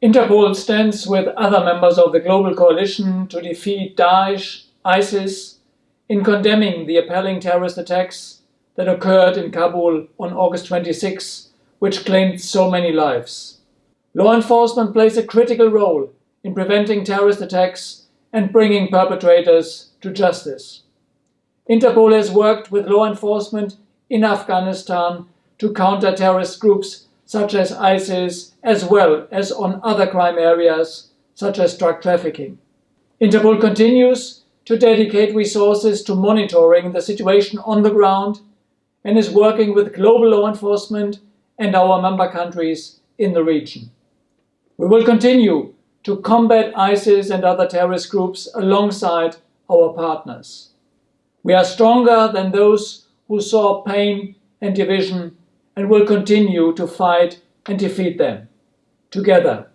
Interpol stands with other members of the global coalition to defeat Daesh, ISIS, in condemning the appalling terrorist attacks that occurred in Kabul on August 26, which claimed so many lives. Law enforcement plays a critical role in preventing terrorist attacks and bringing perpetrators to justice. Interpol has worked with law enforcement in Afghanistan to counter terrorist groups such as ISIS, as well as on other crime areas such as drug trafficking. Interpol continues to dedicate resources to monitoring the situation on the ground and is working with global law enforcement and our member countries in the region. We will continue to combat ISIS and other terrorist groups alongside our partners. We are stronger than those who saw pain and division and will continue to fight and defeat them together.